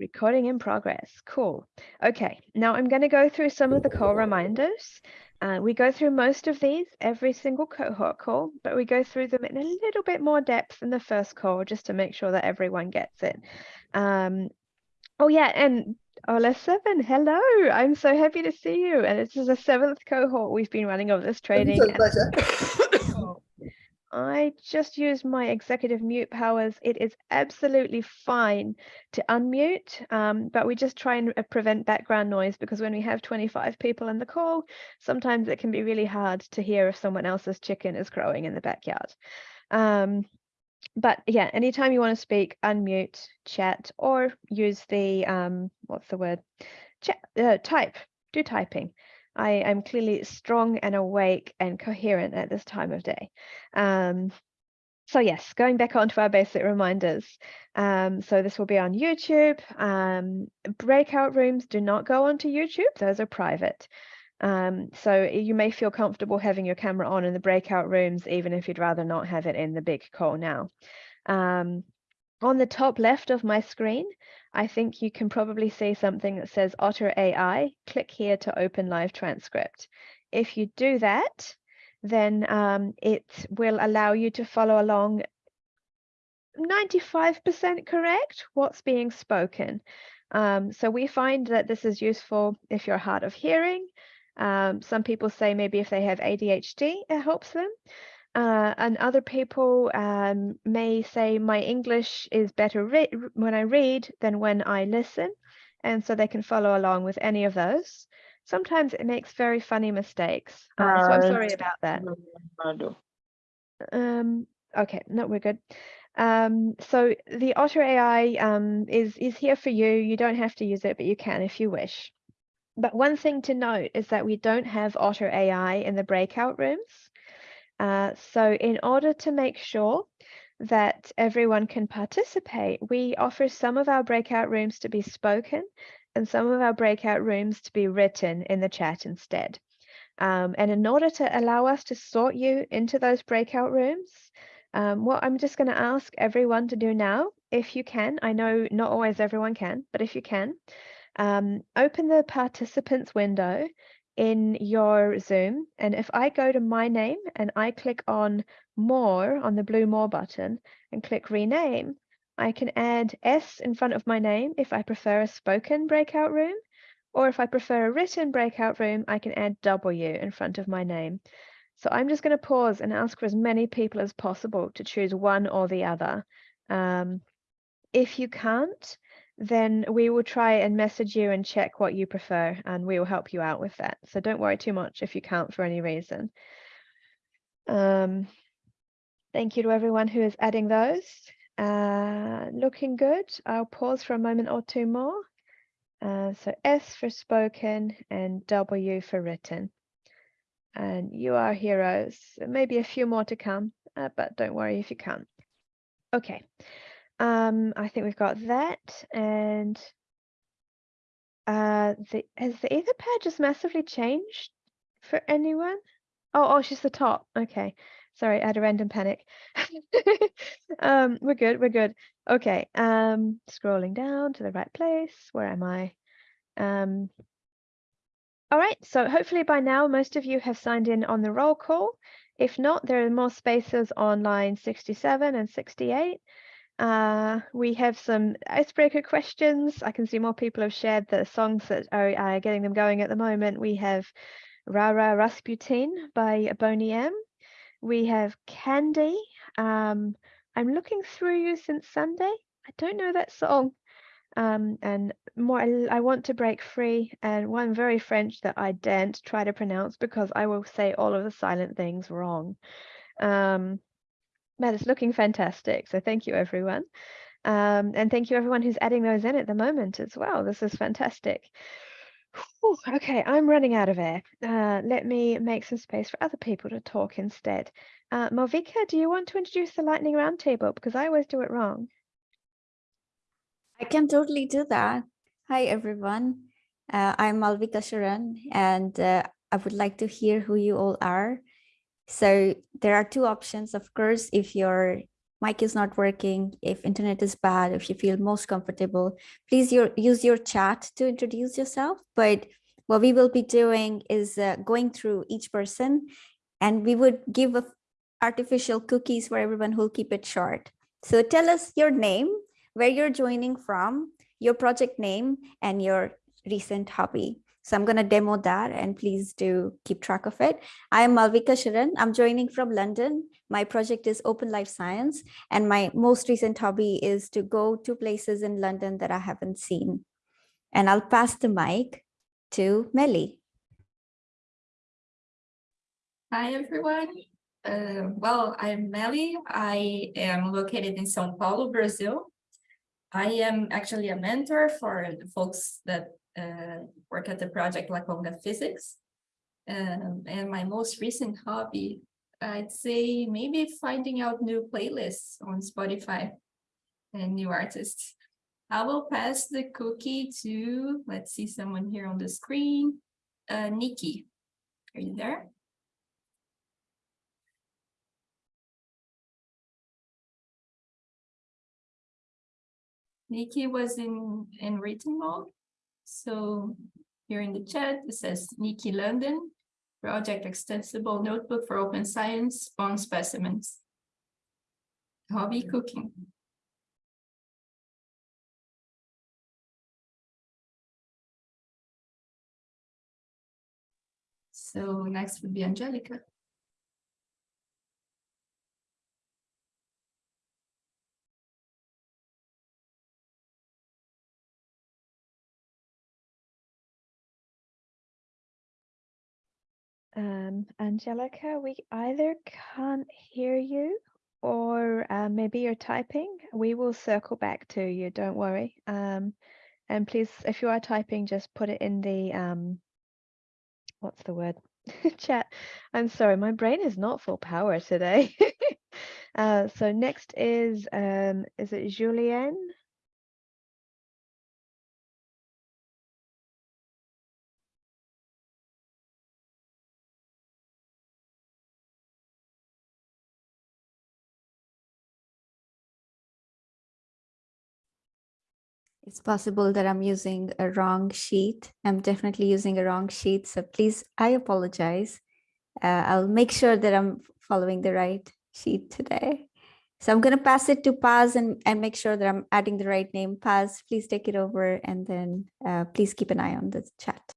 Recording in progress. Cool. Okay, now I'm going to go through some of the call reminders. Uh, we go through most of these every single cohort call, but we go through them in a little bit more depth in the first call just to make sure that everyone gets it. Um, oh yeah, and OLS Seven, hello. I'm so happy to see you. And this is the seventh cohort we've been running of this training. I just used my executive mute powers. It is absolutely fine to unmute, um, but we just try and uh, prevent background noise because when we have 25 people in the call, sometimes it can be really hard to hear if someone else's chicken is crowing in the backyard. Um, but yeah, anytime you want to speak, unmute, chat, or use the, um, what's the word? Chat, uh, type, do typing. I am clearly strong and awake and coherent at this time of day. Um, so yes, going back onto our basic reminders. Um, so this will be on YouTube. Um, breakout rooms do not go onto YouTube. Those are private. Um, so you may feel comfortable having your camera on in the breakout rooms, even if you'd rather not have it in the big call now. On the top left of my screen, I think you can probably see something that says Otter AI. Click here to open live transcript. If you do that, then um, it will allow you to follow along 95% correct what's being spoken. Um, so we find that this is useful if you're hard of hearing. Um, some people say maybe if they have ADHD, it helps them. Uh, and other people um, may say my English is better when I read than when I listen. And so they can follow along with any of those. Sometimes it makes very funny mistakes. Uh, so I'm sorry about that. Um, okay, no, we're good. Um, so the Otter AI um, is, is here for you. You don't have to use it, but you can if you wish. But one thing to note is that we don't have Otter AI in the breakout rooms. Uh, so in order to make sure that everyone can participate, we offer some of our breakout rooms to be spoken and some of our breakout rooms to be written in the chat instead. Um, and in order to allow us to sort you into those breakout rooms, um, what I'm just going to ask everyone to do now, if you can, I know not always everyone can, but if you can, um, open the participants window in your Zoom. And if I go to my name and I click on more on the blue more button and click rename, I can add S in front of my name if I prefer a spoken breakout room. Or if I prefer a written breakout room, I can add W in front of my name. So I'm just going to pause and ask for as many people as possible to choose one or the other. Um, if you can't, then we will try and message you and check what you prefer and we will help you out with that. So don't worry too much if you can't for any reason. Um, thank you to everyone who is adding those. Uh, looking good. I'll pause for a moment or two more. Uh, so S for spoken and W for written. And you are heroes. Maybe a few more to come, uh, but don't worry if you can't. Okay. Um, I think we've got that and uh, the, has the Etherpad just massively changed for anyone? Oh, oh, she's the top. Okay. Sorry, I had a random panic. um, we're good, we're good. Okay, um, scrolling down to the right place. Where am I? Um, all right, so hopefully by now most of you have signed in on the roll call. If not, there are more spaces on line 67 and 68. Uh, we have some icebreaker questions. I can see more people have shared the songs that are uh, getting them going at the moment. We have Rara Rasputin by Boney M. We have Candy. Um, I'm looking through you since Sunday. I don't know that song. Um, and more, I want to break free. And one very French that I daren't try to pronounce because I will say all of the silent things wrong. Um, that is looking fantastic. So thank you, everyone. Um, and thank you, everyone who's adding those in at the moment as well. This is fantastic. Whew, okay, I'm running out of air. Uh, let me make some space for other people to talk instead. Uh, Malvika, do you want to introduce the lightning roundtable? Because I always do it wrong. I can totally do that. Hi, everyone. Uh, I'm Malvika Sharan, and uh, I would like to hear who you all are so there are two options, of course, if you're mic is not working, if internet is bad, if you feel most comfortable, please your, use your chat to introduce yourself. But what we will be doing is uh, going through each person and we would give artificial cookies for everyone who'll keep it short. So tell us your name, where you're joining from, your project name, and your recent hobby. So I'm going to demo that and please do keep track of it. I am Malvika Sharan. I'm joining from London. My project is Open Life Science and my most recent hobby is to go to places in London that I haven't seen. And I'll pass the mic to Melly. Hi, everyone. Uh, well, I'm Melly. I am located in São Paulo, Brazil. I am actually a mentor for the folks that uh, work at the project LaCoNGA Physics. Um, and my most recent hobby, I'd say maybe finding out new playlists on Spotify and new artists. I will pass the cookie to, let's see someone here on the screen, uh, Nikki. Are you there? Nikki was in, in written mode. So here in the chat, it says Nikki London, project extensible notebook for open science on specimens. Hobby cooking. So next would be Angelica. Um, Angelica, we either can't hear you or uh, maybe you're typing. We will circle back to you, don't worry. Um, and please, if you are typing, just put it in the, um, what's the word? Chat. I'm sorry, my brain is not full power today. uh, so next is, um, is it Julienne? It's possible that I'm using a wrong sheet. I'm definitely using a wrong sheet. So please, I apologize. Uh, I'll make sure that I'm following the right sheet today. So I'm going to pass it to Paz and, and make sure that I'm adding the right name. Paz, please take it over and then uh, please keep an eye on the chat.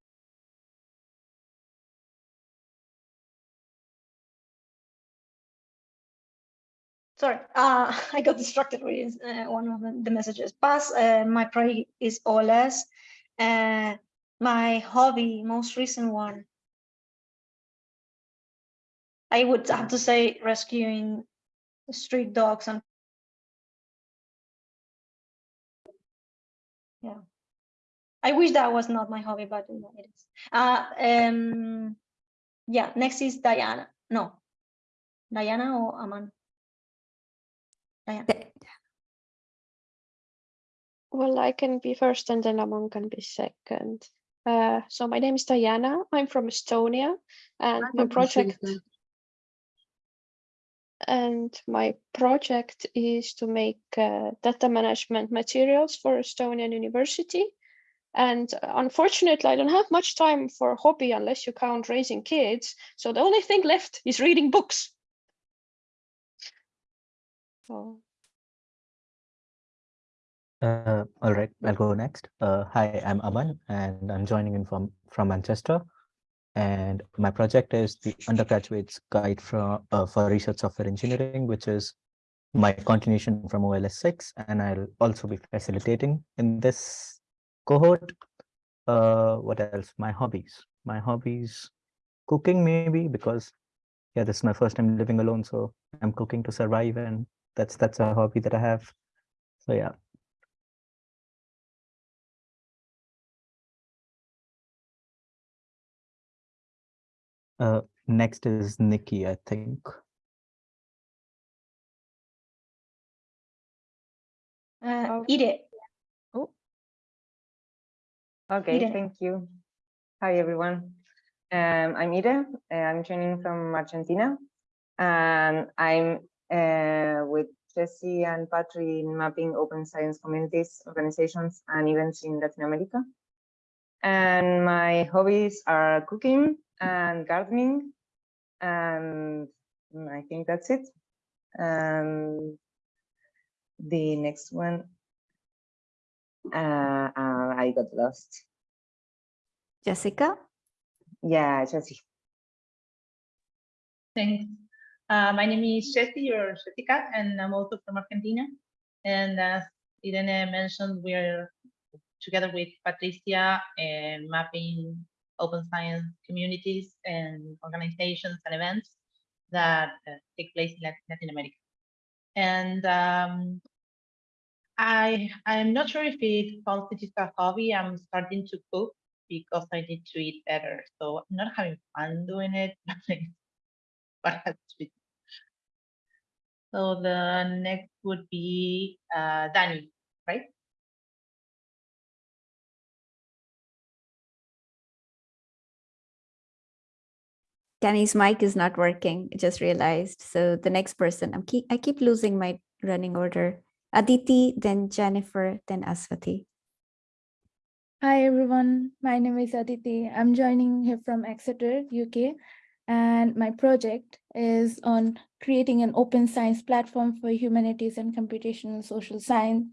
Sorry, uh, I got distracted with uh, one of the messages. Paz, uh, my project is OLS. Uh, my hobby, most recent one, I would have to say rescuing street dogs and yeah. I wish that was not my hobby, but you know, it is. Uh, um, yeah, next is Diana. No, Diana or Aman? Diana. Well, I can be first and then Aman can be second. Uh, so my name is Diana. I'm from Estonia and my project and my project is to make uh, data management materials for Estonian University. And unfortunately, I don't have much time for a hobby unless you count raising kids. So the only thing left is reading books. Uh, all right, I'll go next. Uh, hi, I'm Aman, and I'm joining in from from Manchester. And my project is the undergraduate's guide for uh, for research software engineering, which is my continuation from OLS 6, and I'll also be facilitating in this cohort. Uh, what else? My hobbies. My hobbies, cooking maybe because yeah, this is my first time living alone, so I'm cooking to survive, and that's that's a hobby that I have. So yeah. Uh, next is Nikki, I think. Uh, Oh. Okay, Ida. thank you. Hi, everyone. Um, I'm Ida. I'm joining from Argentina, and I'm uh, with Jesse and Patri in mapping open science communities, organizations, and events in Latin America. And my hobbies are cooking and gardening. And I think that's it. Um, the next one, uh, uh, I got lost. Jessica? Yeah, Jesse. Thanks. Uh, my name is Jessie or Jessica, and I'm also from Argentina. And as Irene mentioned, we're together with Patricia and mapping open science communities and organizations and events that uh, take place in Latin America. And um, I I'm not sure if it is a hobby. I'm starting to cook because I need to eat better. So I'm not having fun doing it, but has to. So the next would be uh, Danny, right? Danny's mic is not working. I just realized. So the next person, I'm keep I keep losing my running order. Aditi, then Jennifer, then Aswati. Hi everyone, my name is Aditi. I'm joining here from Exeter, UK, and my project is on creating an open science platform for humanities and computational social science.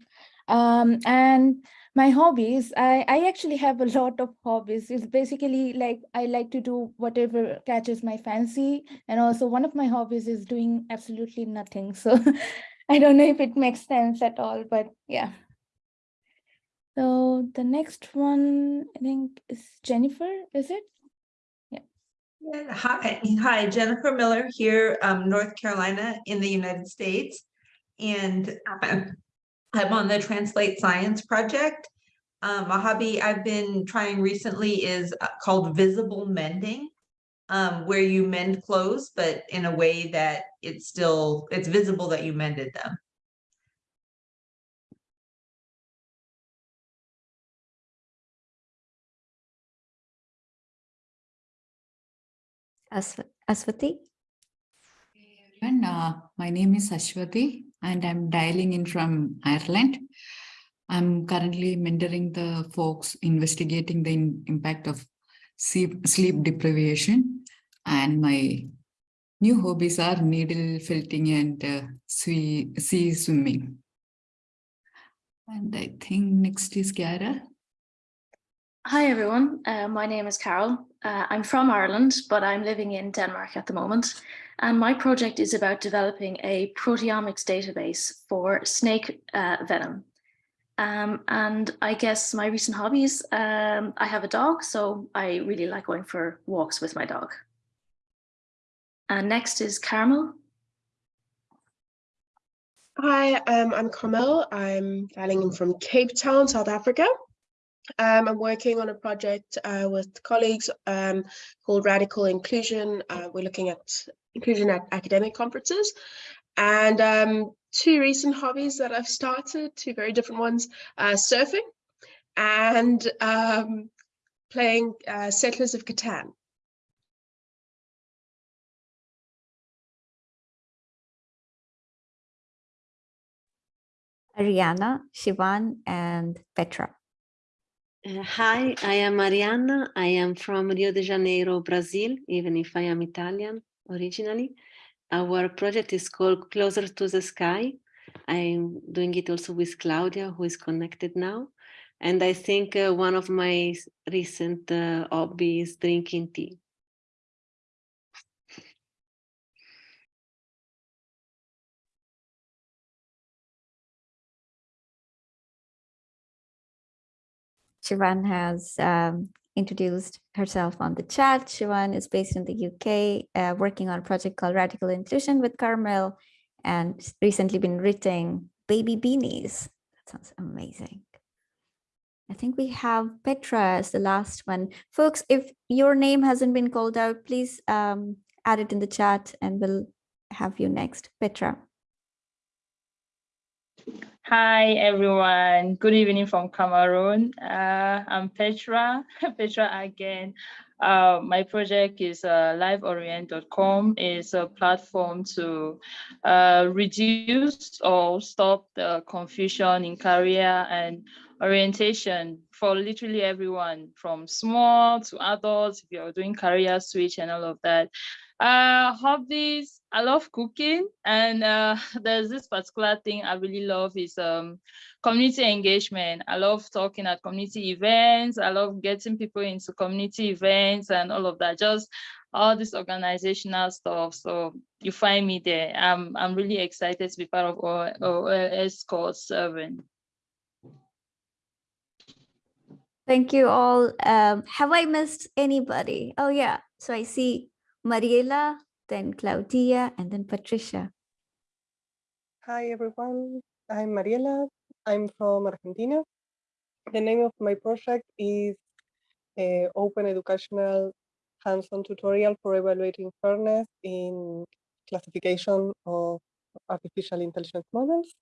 Um, and my hobbies, I, I actually have a lot of hobbies. It's basically like I like to do whatever catches my fancy. And also one of my hobbies is doing absolutely nothing. So I don't know if it makes sense at all, but yeah. So the next one, I think is Jennifer, is it? Yeah, Hi, hi, Jennifer Miller here, um, North Carolina in the United States. And I'm I'm on the Translate Science Project. Um, a hobby I've been trying recently is uh, called visible mending. Um, where you mend clothes, but in a way that it's still, it's visible that you mended them. Aswa- Aswati? And uh, my name is Ashwati and I'm dialing in from Ireland. I'm currently mentoring the folks investigating the in- impact of sleep, sleep deprivation. And my new hobbies are needle felting and uh, sea, sea swimming. And I think next is Chiara. Hi everyone, uh, my name is Carol. Uh, I'm from Ireland, but I'm living in Denmark at the moment. And my project is about developing a proteomics database for snake uh, venom. Um, and I guess my recent hobbies, um, I have a dog, so I really like going for walks with my dog. And next is Carmel. Hi, um, I'm Carmel. I'm dialing in from Cape Town, South Africa. Um, I'm working on a project uh, with colleagues um, called Radical Inclusion. Uh, we're looking at inclusion at academic conferences. And um, two recent hobbies that I've started, two very different ones, uh, surfing and um, playing uh, Settlers of Catan. Ariana, Shivan, and Petra. Uh, hi, I am Mariana. I am from Rio de Janeiro, Brazil, even if I am Italian originally. Our project is called Closer to the Sky. I'm doing it also with Claudia, who is connected now. And I think uh, one of my recent uh, hobbies is drinking tea. Shivan has um, introduced herself on the chat. Shivan is based in the UK, uh, working on a project called Radical Inclusion with Carmel, and recently been writing baby beanies. That sounds amazing. I think we have Petra as the last one. Folks, if your name hasn't been called out, please um, add it in the chat and we'll have you next. Petra. Hi everyone, good evening from Cameroon. Uh, I'm Petra, Petra again. Uh, my project is uh, liveorient.com It's a platform to uh, reduce or stop the confusion in career and orientation for literally everyone from small to adults if you're doing career switch and all of that uh hobbies i love cooking and uh there's this particular thing i really love is um community engagement. I love talking at community events. I love getting people into community events and all of that just all this organizational stuff. So you find me there. I'm i'm really excited to be part of OLS called seven. Thank you all. Um, have I missed anybody? Oh yeah, so I see Mariela, then Claudia, and then Patricia. Hi everyone, I'm Mariela. I'm from Argentina. The name of my project is uh, Open Educational Hands-on Tutorial for Evaluating Fairness in Classification of Artificial Intelligence Models.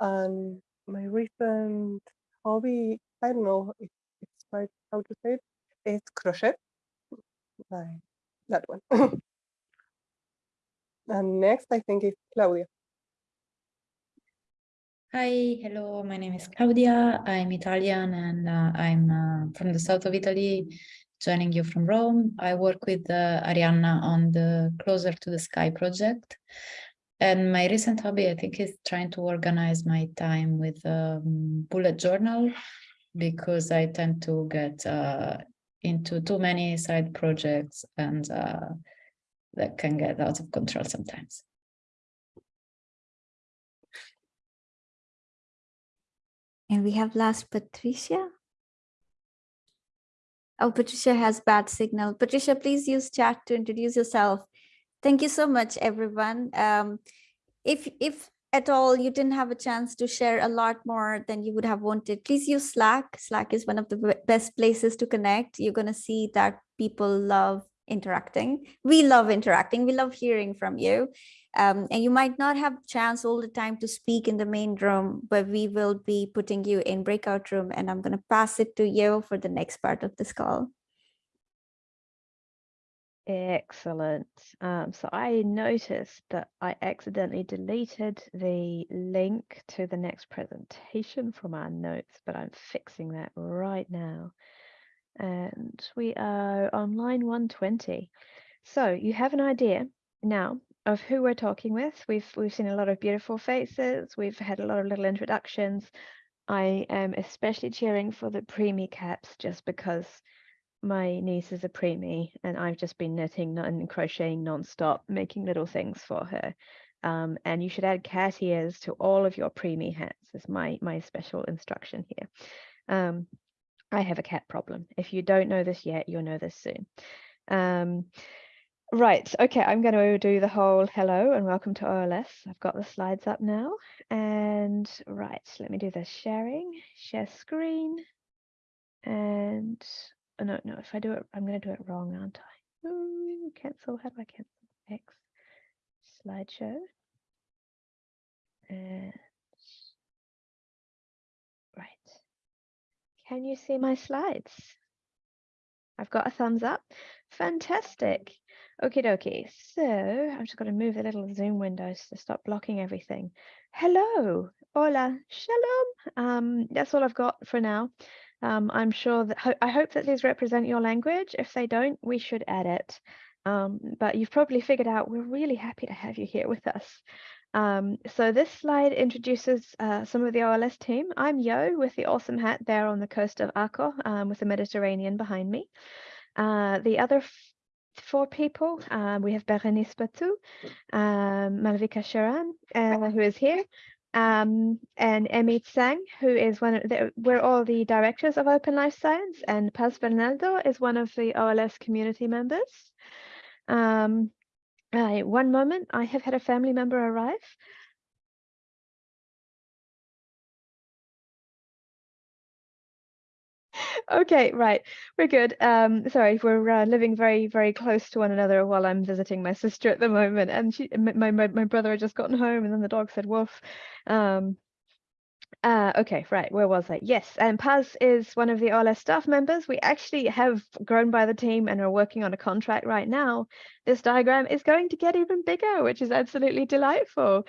And my recent hobby, I don't know if it's right how to say it, is crochet. Like that one. and next, I think is Claudia. Hi, hello, my name is Claudia. I'm Italian and uh, I'm uh, from the south of Italy, joining you from Rome. I work with uh, Arianna on the Closer to the Sky project. And my recent hobby, I think, is trying to organize my time with a um, bullet journal because I tend to get uh, into too many side projects and uh, that can get out of control sometimes. And we have last Patricia. Oh, Patricia has bad signal. Patricia, please use chat to introduce yourself. Thank you so much, everyone. Um, if, if at all you didn't have a chance to share a lot more than you would have wanted, please use Slack. Slack is one of the best places to connect. You're going to see that people love interacting. We love interacting. We love hearing from you. Um, and you might not have chance all the time to speak in the main room, but we will be putting you in breakout room and I'm going to pass it to you for the next part of this call. Excellent. Um, so I noticed that I accidentally deleted the link to the next presentation from our notes, but I'm fixing that right now. And we are on line 120. So you have an idea now of who we're talking with. We've we've seen a lot of beautiful faces. We've had a lot of little introductions. I am especially cheering for the preemie caps just because my niece is a preemie and I've just been knitting and crocheting nonstop, making little things for her. Um, and you should add cat ears to all of your preemie hats is my my special instruction here. Um, I have a cat problem. If you don't know this yet, you'll know this soon. Um, Right, okay, I'm going to do the whole hello and welcome to OLS. I've got the slides up now. And right, let me do the sharing, share screen. And no, no, if I do it, I'm going to do it wrong, aren't I? Ooh, cancel, how do I cancel? X, slideshow. And right, can you see my slides? I've got a thumbs up. Fantastic. Okie dokie. So I'm just going to move the little Zoom windows to stop blocking everything. Hello. Hola. Shalom. Um, that's all I've got for now. Um, I'm sure that ho I hope that these represent your language. If they don't, we should add it. Um, but you've probably figured out we're really happy to have you here with us. Um, so this slide introduces uh, some of the OLS team. I'm Yo with the awesome hat there on the coast of Arco um, with the Mediterranean behind me. Uh, the other four people. Um, we have Berenice Batut, um, Malvika Sharan, uh, who is here, um, and Emmy Tsang, who is one of the, we're all the directors of Open Life Science, and Paz Bernaldo is one of the OLS community members. Um, one moment, I have had a family member arrive. Okay, right. We're good. Um, sorry, we're uh, living very, very close to one another while I'm visiting my sister at the moment. And she, my, my, my brother had just gotten home and then the dog said woof. Um, Uh, okay, right, where was I? Yes, and Paz is one of the OLS staff members. We actually have grown by the team and are working on a contract right now. This diagram is going to get even bigger, which is absolutely delightful.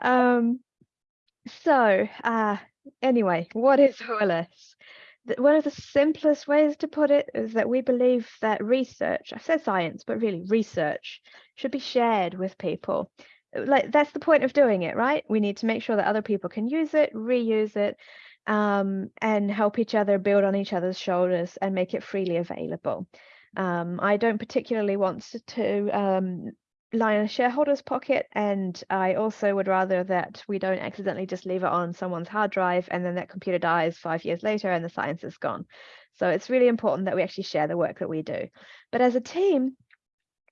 Um, so, uh, anyway, what is OLS? One of the simplest ways to put it is that we believe that research, I said science, but really research, should be shared with people. Like that's the point of doing it right? We need to make sure that other people can use it reuse it um, and help each other build on each other's shoulders and make it freely available. Um, i don't particularly want to, to um, lie in shareholder's pocket and i also would rather that we don't accidentally just leave it on someone's hard drive and then that computer dies five years later and the science is gone so it's really important that we actually share the work that we do but as a team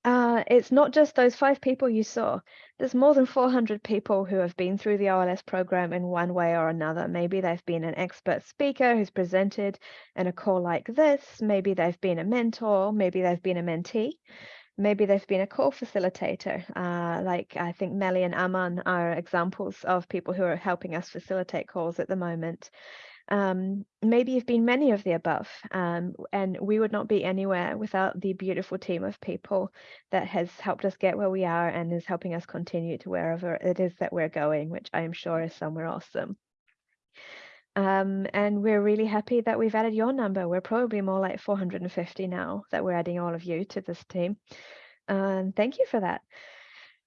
uh, it's not just those five people you saw. There's more than 400 people who have been through the OLS program in one way or another. Maybe they've been an expert speaker who's presented in a call like this. Maybe they've been a mentor. Maybe they've been a mentee. Maybe they've been a call facilitator. Uh, like I think Melly and Aman are examples of people who are helping us facilitate calls at the moment. Um, maybe you've been many of the above, um, and we would not be anywhere without the beautiful team of people that has helped us get where we are and is helping us continue to wherever it is that we're going, which I am sure is somewhere awesome. Um, and we're really happy that we've added your number. We're probably more like 450 now that we're adding all of you to this team. And thank you for that.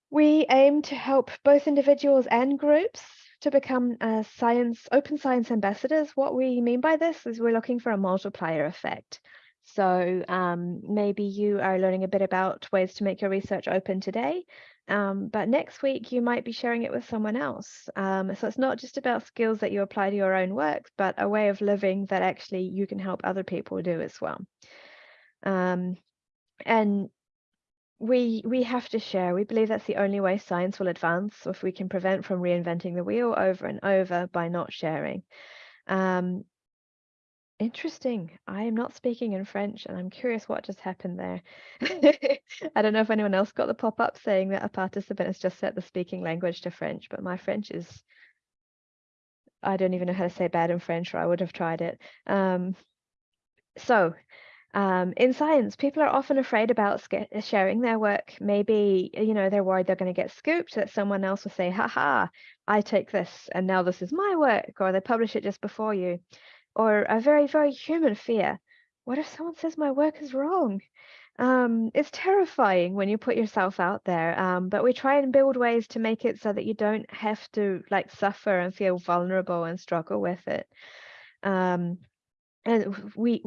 We aim to help both individuals and groups to become uh, science open science ambassadors. What we mean by this is we're looking for a multiplier effect. So um, maybe you are learning a bit about ways to make your research open today, um, but next week you might be sharing it with someone else. Um, so it's not just about skills that you apply to your own work, but a way of living that actually you can help other people do as well. Um, and we we have to share. We believe that's the only way science will advance if we can prevent from reinventing the wheel over and over by not sharing. Um, interesting. I am not speaking in French and I'm curious what just happened there. I don't know if anyone else got the pop-up saying that a participant has just set the speaking language to French, but my French is I don't even know how to say bad in French or I would have tried it. Um, so um, in science, people are often afraid about sharing their work. Maybe, you know, they're worried they're going to get scooped, that someone else will say, haha, I take this and now this is my work, or they publish it just before you. Or a very, very human fear. What if someone says my work is wrong? Um, it's terrifying when you put yourself out there, um, but we try and build ways to make it so that you don't have to like suffer and feel vulnerable and struggle with it. Um, and we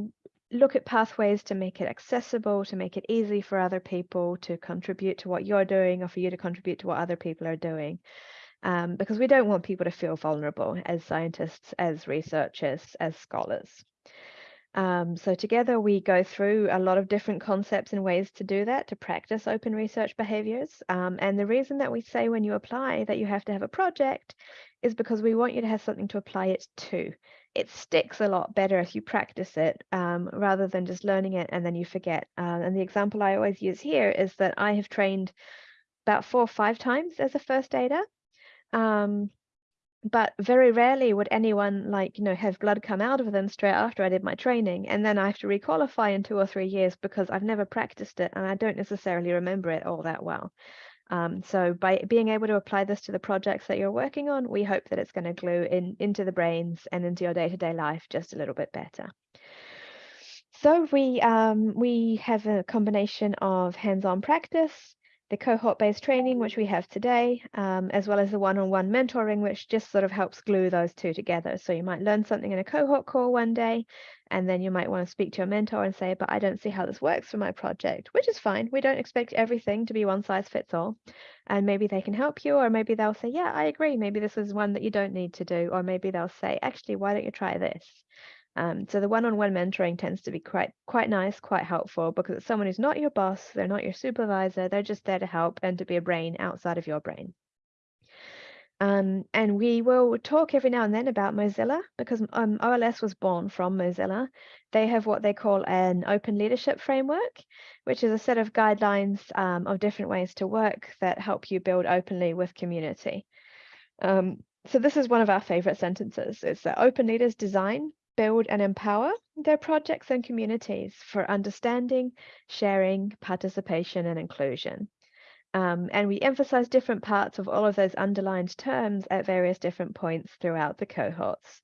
look at pathways to make it accessible, to make it easy for other people to contribute to what you're doing or for you to contribute to what other people are doing. Um, because we don't want people to feel vulnerable as scientists, as researchers, as scholars. Um, so together we go through a lot of different concepts and ways to do that, to practice open research behaviors. Um, and the reason that we say when you apply that you have to have a project is because we want you to have something to apply it to it sticks a lot better if you practice it um, rather than just learning it and then you forget. Uh, and the example I always use here is that I have trained about four or five times as a first aider. Um, but very rarely would anyone like, you know, have blood come out of them straight after I did my training. And then I have to requalify in two or three years because I've never practiced it and I don't necessarily remember it all that well. Um, so by being able to apply this to the projects that you're working on, we hope that it's going to glue in into the brains and into your day-to-day -day life just a little bit better. So we um, we have a combination of hands-on practice, the cohort-based training, which we have today, um, as well as the one-on-one -on -one mentoring, which just sort of helps glue those two together. So you might learn something in a cohort call one day, and then you might want to speak to your mentor and say, but I don't see how this works for my project, which is fine. We don't expect everything to be one size fits all. And maybe they can help you, or maybe they'll say, yeah, I agree. Maybe this is one that you don't need to do. Or maybe they'll say, actually, why don't you try this? Um, so the one-on-one mentoring tends to be quite quite nice, quite helpful because it's someone who's not your boss, they're not your supervisor, they're just there to help and to be a brain outside of your brain. Um, and we will talk every now and then about Mozilla because um, OLS was born from Mozilla. They have what they call an open leadership framework, which is a set of guidelines um, of different ways to work that help you build openly with community. Um, so this is one of our favorite sentences. It's that open leaders design, build and empower their projects and communities for understanding, sharing, participation and inclusion. Um, and we emphasize different parts of all of those underlined terms at various different points throughout the cohorts.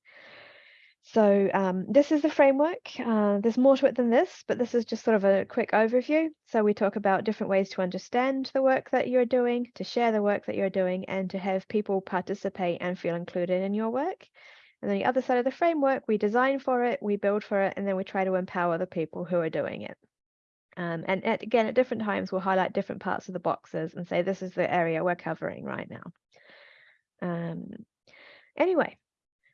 So um, this is the framework. Uh, there's more to it than this, but this is just sort of a quick overview. So we talk about different ways to understand the work that you're doing, to share the work that you're doing, and to have people participate and feel included in your work. And then the other side of the framework, we design for it, we build for it, and then we try to empower the people who are doing it. Um, and at, again, at different times, we'll highlight different parts of the boxes and say, this is the area we're covering right now. Um, anyway,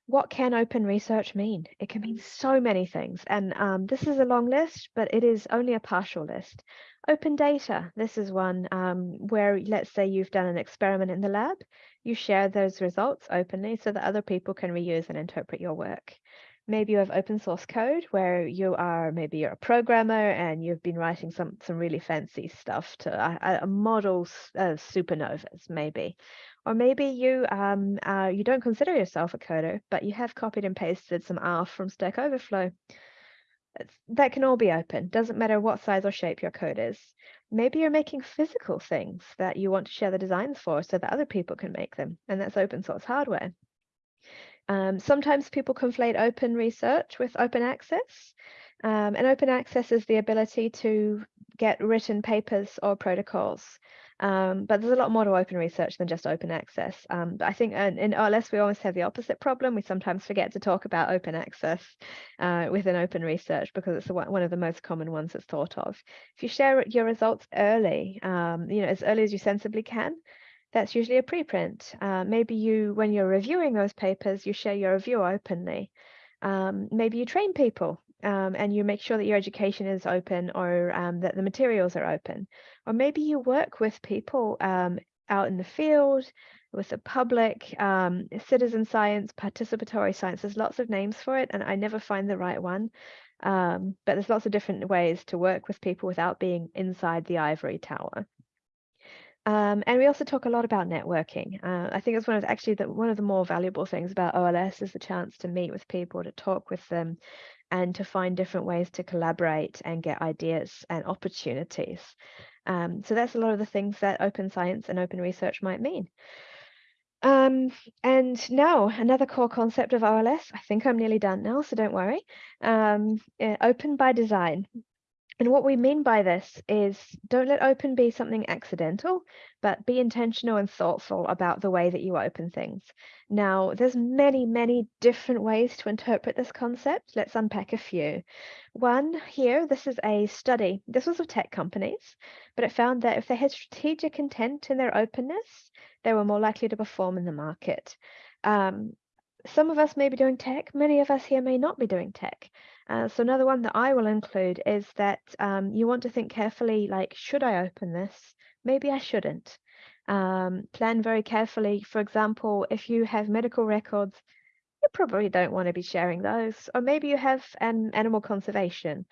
what can open research mean? It can mean so many things. And um, this is a long list, but it is only a partial list. Open data, this is one um, where let's say you've done an experiment in the lab, you share those results openly so that other people can reuse and interpret your work. Maybe you have open source code where you are, maybe you're a programmer and you've been writing some, some really fancy stuff to uh, uh, models of supernovas, maybe. Or maybe you um, uh, you don't consider yourself a coder, but you have copied and pasted some R from Stack Overflow. It's, that can all be open. Doesn't matter what size or shape your code is. Maybe you're making physical things that you want to share the designs for so that other people can make them, and that's open source hardware. Um, sometimes people conflate open research with open access. Um, and open access is the ability to get written papers or protocols. Um, but there's a lot more to open research than just open access. Um, but I think in, in OLS, we always have the opposite problem. We sometimes forget to talk about open access uh, within open research because it's one of the most common ones that's thought of. If you share your results early, um, you know, as early as you sensibly can, that's usually a preprint. Uh, maybe you, when you're reviewing those papers, you share your review openly. Um, maybe you train people um, and you make sure that your education is open or um, that the materials are open. Or maybe you work with people um, out in the field, with the public, um, citizen science, participatory science. There's lots of names for it, and I never find the right one. Um, but there's lots of different ways to work with people without being inside the ivory tower. Um, and we also talk a lot about networking. Uh, I think it's one of the, actually the, one of the more valuable things about OLS is the chance to meet with people, to talk with them, and to find different ways to collaborate and get ideas and opportunities. Um, so that's a lot of the things that open science and open research might mean. Um, and now another core concept of OLS, I think I'm nearly done now, so don't worry. Um, uh, open by design. And what we mean by this is don't let open be something accidental, but be intentional and thoughtful about the way that you open things. Now, there's many, many different ways to interpret this concept. Let's unpack a few. One here, this is a study. This was of tech companies, but it found that if they had strategic intent in their openness, they were more likely to perform in the market. Um, some of us may be doing tech, many of us here may not be doing tech. Uh, so another one that I will include is that um, you want to think carefully, like, should I open this? Maybe I shouldn't. Um, plan very carefully. For example, if you have medical records, you probably don't want to be sharing those. Or maybe you have an animal conservation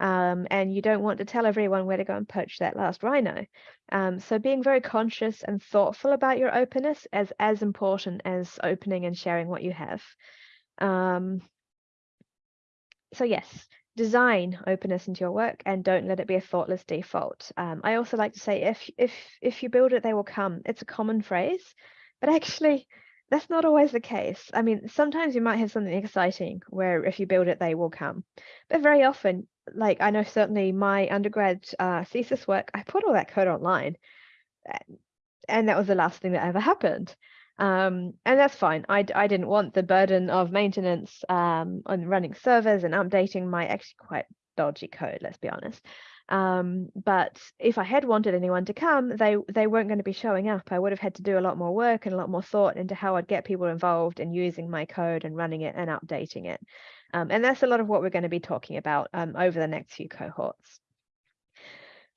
um, and you don't want to tell everyone where to go and poach that last rhino. Um, so being very conscious and thoughtful about your openness is as important as opening and sharing what you have. Um, so yes, design openness into your work and don't let it be a thoughtless default. Um, I also like to say if if if you build it, they will come. It's a common phrase, but actually that's not always the case. I mean, sometimes you might have something exciting where if you build it, they will come. But very often, like I know certainly my undergrad uh, thesis work, I put all that code online. And that was the last thing that ever happened. Um, and that's fine. I, I didn't want the burden of maintenance um, on running servers and updating my actually quite dodgy code, let's be honest. Um, but if I had wanted anyone to come, they they weren't going to be showing up. I would have had to do a lot more work and a lot more thought into how I'd get people involved in using my code and running it and updating it. Um, and that's a lot of what we're going to be talking about um, over the next few cohorts.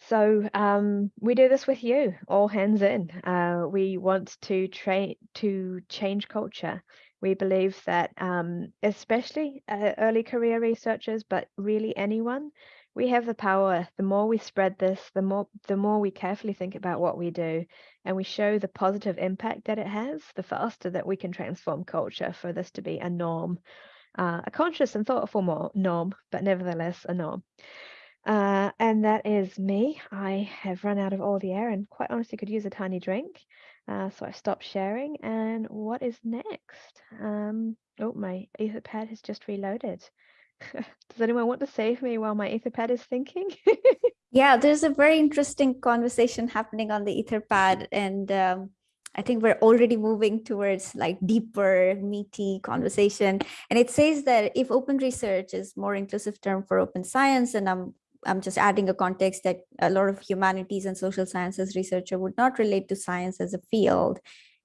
So um, we do this with you, all hands in. Uh, we want to train to change culture. We believe that, um, especially uh, early career researchers, but really anyone, we have the power. The more we spread this, the more the more we carefully think about what we do and we show the positive impact that it has, the faster that we can transform culture for this to be a norm, uh, a conscious and thoughtful norm, but nevertheless a norm. Uh, and that is me. I have run out of all the air and quite honestly could use a tiny drink. Uh, so I've stopped sharing. And what is next? Um, oh, my Etherpad has just reloaded. Does anyone want to save me while my Etherpad is thinking? Yeah, there's a very interesting conversation happening on the Etherpad, and um, I think we're already moving towards like deeper, meaty conversation. And it says that if open research is more inclusive term for open science, and I'm I'm just adding a context that a lot of humanities and social sciences researcher would not relate to science as a field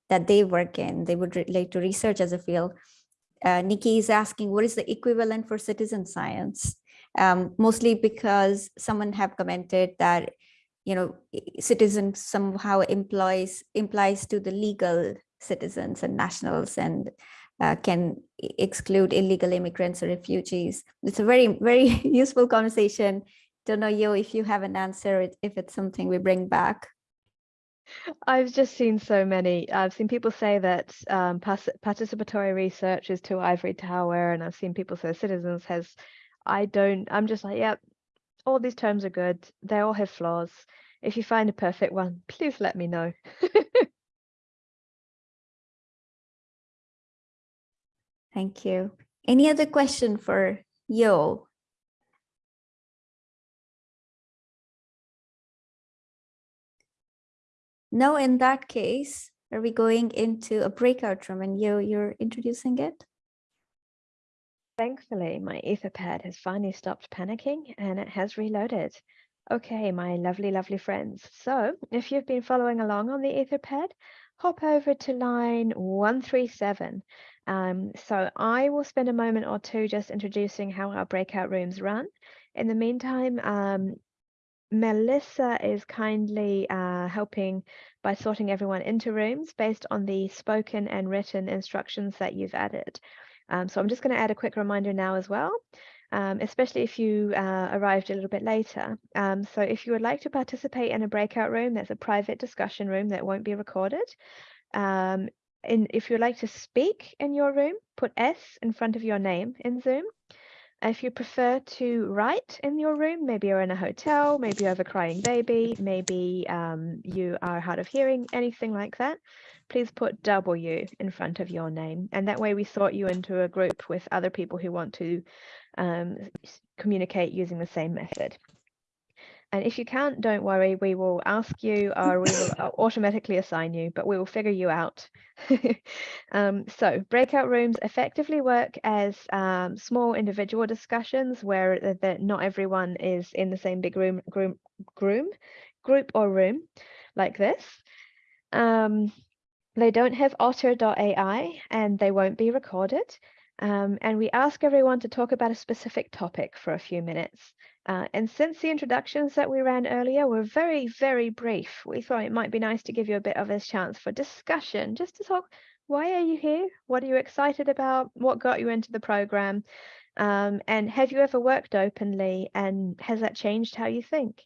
that they work in. They would relate to research as a field. Uh, Nikki is asking, what is the equivalent for citizen science? Um, mostly because someone have commented that, you know, citizen somehow implies implies to the legal citizens and nationals and uh, can exclude illegal immigrants or refugees. It's a very, very useful conversation. Don't know, Yo, if you have an answer, if it's something we bring back. I've just seen so many. I've seen people say that um, participatory research is to ivory tower, and I've seen people say citizens has. I don't. I'm just like, yep. All these terms are good. They all have flaws. If you find a perfect one, please let me know. Thank you. Any other question for Yo? No, in that case, are we going into a breakout room and you, you're introducing it? Thankfully, my Etherpad has finally stopped panicking and it has reloaded. Okay, my lovely, lovely friends. So if you've been following along on the Etherpad, hop over to line 137. Um, so I will spend a moment or two just introducing how our breakout rooms run. In the meantime, um, Melissa is kindly uh, helping by sorting everyone into rooms based on the spoken and written instructions that you've added. Um, so I'm just going to add a quick reminder now as well, um, especially if you uh, arrived a little bit later. Um, so if you would like to participate in a breakout room, that's a private discussion room that won't be recorded. Um, and if you'd like to speak in your room, put S in front of your name in Zoom. If you prefer to write in your room, maybe you're in a hotel, maybe you have a crying baby, maybe um, you are hard of hearing, anything like that, please put W in front of your name. And that way we sort you into a group with other people who want to um, communicate using the same method. And if you can't, don't worry, we will ask you or we will automatically assign you, but we will figure you out. um, so breakout rooms effectively work as um, small individual discussions where the, the, not everyone is in the same big room, room, room group or room like this. Um, they don't have otter.ai and they won't be recorded. Um, and we ask everyone to talk about a specific topic for a few minutes. Uh, and since the introductions that we ran earlier were very, very brief, we thought it might be nice to give you a bit of a chance for discussion, just to talk, why are you here? What are you excited about? What got you into the program? Um, and have you ever worked openly and has that changed how you think?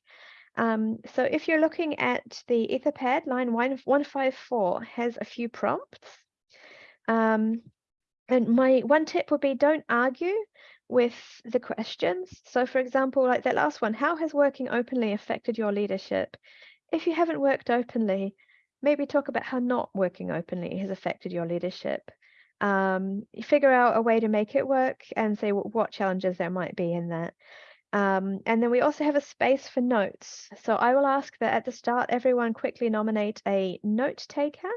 Um, so if you're looking at the Etherpad, line 154 has a few prompts. Um, and my one tip would be don't argue with the questions. So for example, like that last one, how has working openly affected your leadership? If you haven't worked openly, maybe talk about how not working openly has affected your leadership. Um, figure out a way to make it work and say what challenges there might be in that. Um, and then we also have a space for notes. So I will ask that at the start, everyone quickly nominate a note taker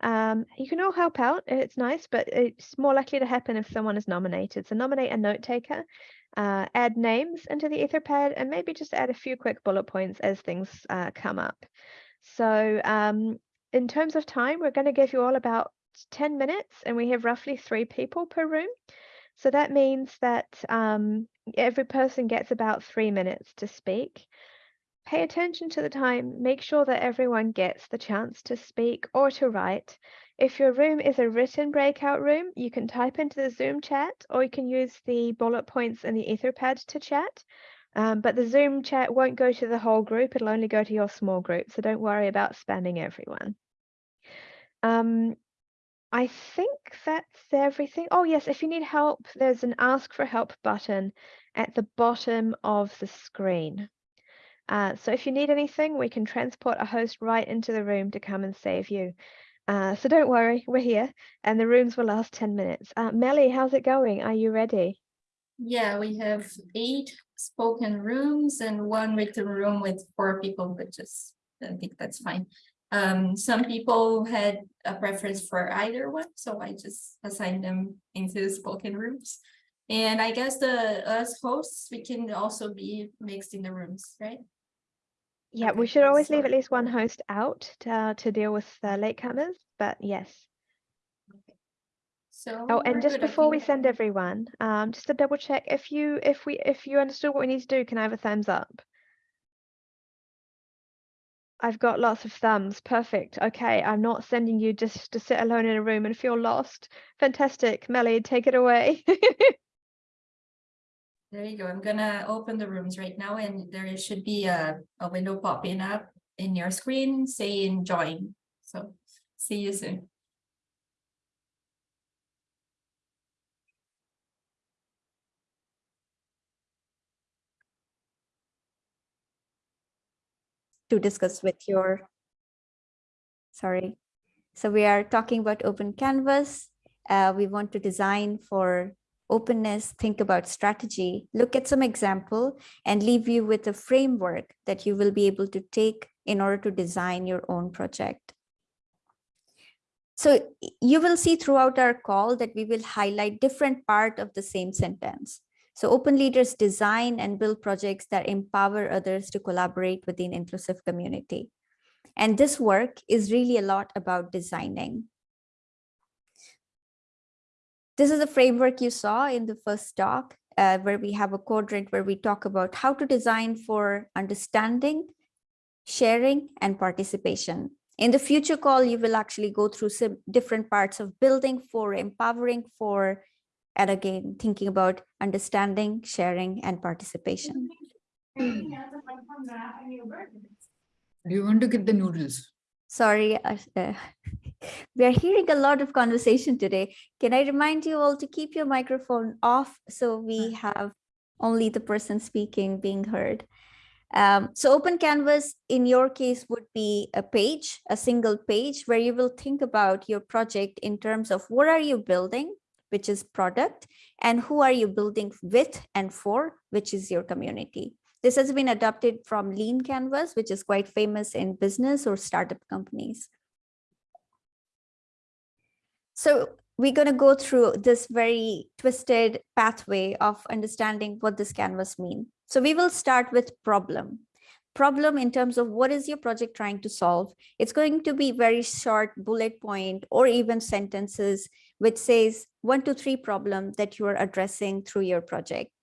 um, you can all help out. It's nice, but it's more likely to happen if someone is nominated. So nominate a note taker, uh, add names into the Etherpad, and maybe just add a few quick bullet points as things uh, come up. So um, in terms of time, we're going to give you all about 10 minutes, and we have roughly three people per room. So that means that um, every person gets about three minutes to speak. Pay attention to the time. Make sure that everyone gets the chance to speak or to write. If your room is a written breakout room, you can type into the Zoom chat or you can use the bullet points in the Etherpad to chat. Um, but the Zoom chat won't go to the whole group. It'll only go to your small group. So don't worry about spamming everyone. Um, I think that's everything. Oh, yes, if you need help, there's an ask for help button at the bottom of the screen. Uh, so if you need anything, we can transport a host right into the room to come and save you. Uh, so don't worry, we're here and the rooms will last 10 minutes. Uh, Melly, how's it going? Are you ready? Yeah, we have eight spoken rooms and one written room with four people, which is, I think that's fine. Um, some people had a preference for either one, so I just assigned them into the spoken rooms. And I guess the us hosts, we can also be mixed in the rooms, right? Yeah, we should always leave at least one host out to, uh, to deal with uh, latecomers, but yes. So. Oh, and just before we send everyone, um, just to double check, if you if we if you understood what we need to do, can I have a thumbs up? I've got lots of thumbs. Perfect. Okay, I'm not sending you just to sit alone in a room and feel lost. Fantastic. Melly, take it away. There you go. I'm gonna open the rooms right now and there should be a, a window popping up in your screen saying join. So see you soon. to discuss with your, sorry. So we are talking about open canvas. Uh, we want to design for openness, think about strategy, look at some example and leave you with a framework that you will be able to take in order to design your own project. So you will see throughout our call that we will highlight different part of the same sentence. So open leaders design and build projects that empower others to collaborate within inclusive community. And this work is really a lot about designing. This is a framework you saw in the first talk, uh, where we have a quadrant where we talk about how to design for understanding, sharing, and participation. In the future call, you will actually go through some different parts of building for, empowering for, and again, thinking about understanding, sharing, and participation. Do you want to get the noodles? Sorry, uh, we are hearing a lot of conversation today. Can I remind you all to keep your microphone off so we have only the person speaking being heard? Um, so open canvas in your case would be a page, a single page where you will think about your project in terms of what are you building, which is product, and who are you building with and for, which is your community. This has been adopted from Lean Canvas, which is quite famous in business or startup companies. So we're going to go through this very twisted pathway of understanding what this canvas mean. So we will start with problem. Problem in terms of what is your project trying to solve? It's going to be very short bullet point or even sentences which says one to three problem that you are addressing through your project.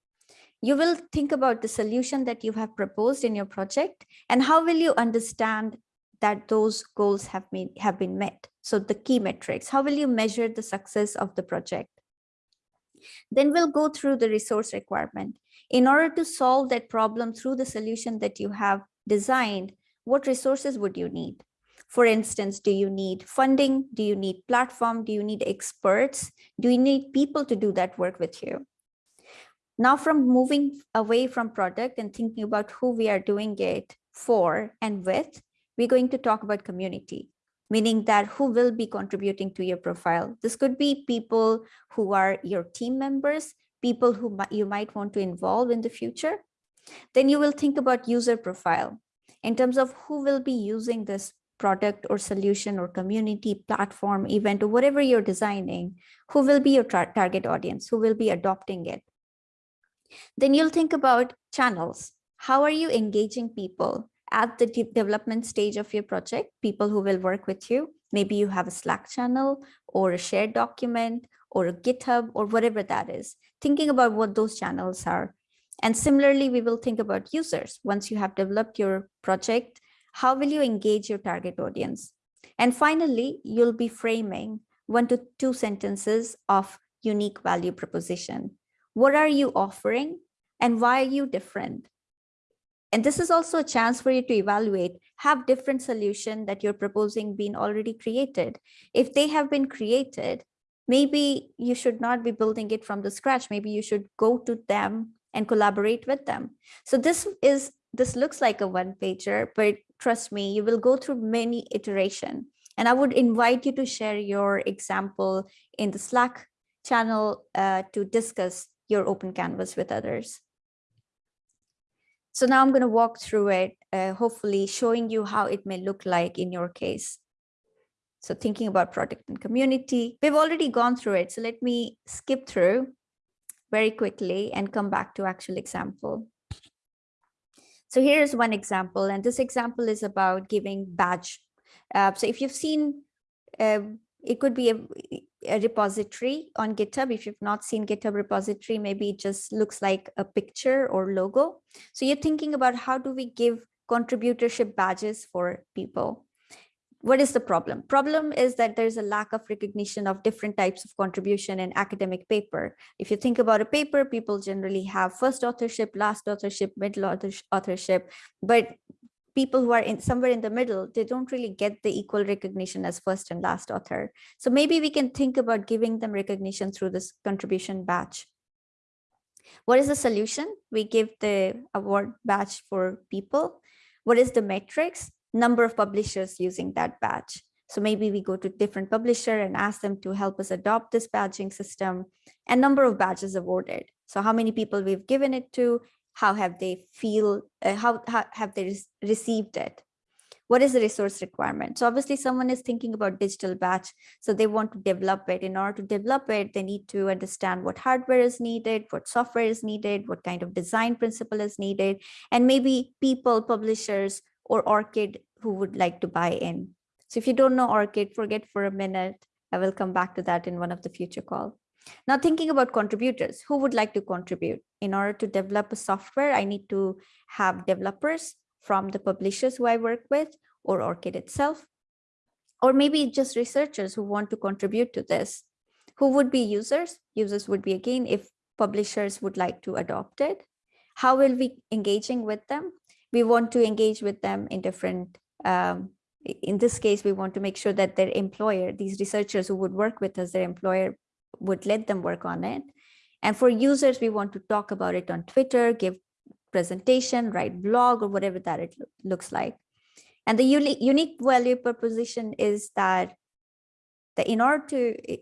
You will think about the solution that you have proposed in your project and how will you understand that those goals have been, have been met. So the key metrics, how will you measure the success of the project? Then we'll go through the resource requirement. In order to solve that problem through the solution that you have designed, what resources would you need? For instance, do you need funding? Do you need platform? Do you need experts? Do you need people to do that work with you? Now from moving away from product and thinking about who we are doing it for and with, we're going to talk about community, meaning that who will be contributing to your profile. This could be people who are your team members, people who you might want to involve in the future. Then you will think about user profile in terms of who will be using this product or solution or community platform event or whatever you're designing, who will be your target audience, who will be adopting it. Then you'll think about channels. How are you engaging people? at the de development stage of your project, people who will work with you. Maybe you have a Slack channel or a shared document or a GitHub or whatever that is, thinking about what those channels are. And similarly, we will think about users. Once you have developed your project, how will you engage your target audience? And finally, you'll be framing one to two sentences of unique value proposition. What are you offering and why are you different? And this is also a chance for you to evaluate, have different solution that you're proposing been already created. If they have been created, maybe you should not be building it from the scratch. Maybe you should go to them and collaborate with them. So this is this looks like a one pager, but trust me, you will go through many iteration. And I would invite you to share your example in the Slack channel uh, to discuss your open canvas with others. So now I'm going to walk through it, uh, hopefully showing you how it may look like in your case. So thinking about product and community, we've already gone through it. So let me skip through very quickly and come back to actual example. So here's one example, and this example is about giving badge. Uh, so if you've seen, uh, it could be a, a, repository on GitHub. If you've not seen GitHub repository, maybe it just looks like a picture or logo. So you're thinking about how do we give contributorship badges for people? what is the problem? Problem is that there's a lack of recognition of different types of contribution in academic paper. If you think about a paper, people generally have first authorship, last authorship, middle authorship, but people who are in somewhere in the middle, they don't really get the equal recognition as first and last author. So maybe we can think about giving them recognition through this contribution badge. What is the solution? We give the award badge for people. What is the metrics? number of publishers using that badge. So maybe we go to different publisher and ask them to help us adopt this badging system and number of badges awarded. So how many people we've given it to, how have they feel, uh, how, how have they received it? What is the resource requirement? So obviously someone is thinking about digital badge so they want to develop it. In order to develop it, they need to understand what hardware is needed, what software is needed, what kind of design principle is needed, and maybe people, publishers or ORCID who would like to buy in. So if you don't know ORCID, forget for a minute. I will come back to that in one of the future call. Now thinking about contributors, who would like to contribute? In order to develop a software, I need to have developers from the publishers who I work with or ORCID itself, or maybe just researchers who want to contribute to this. Who would be users? Users would be again if publishers would like to adopt it. How will we engaging with them? we want to engage with them in different um, in this case, we want to make sure that their employer, these researchers who would work with us, their employer would let them work on it. And for users, we want to talk about it on Twitter, give presentation, write blog or whatever that it lo looks like. And the unique, value proposition is that, that in order to eh,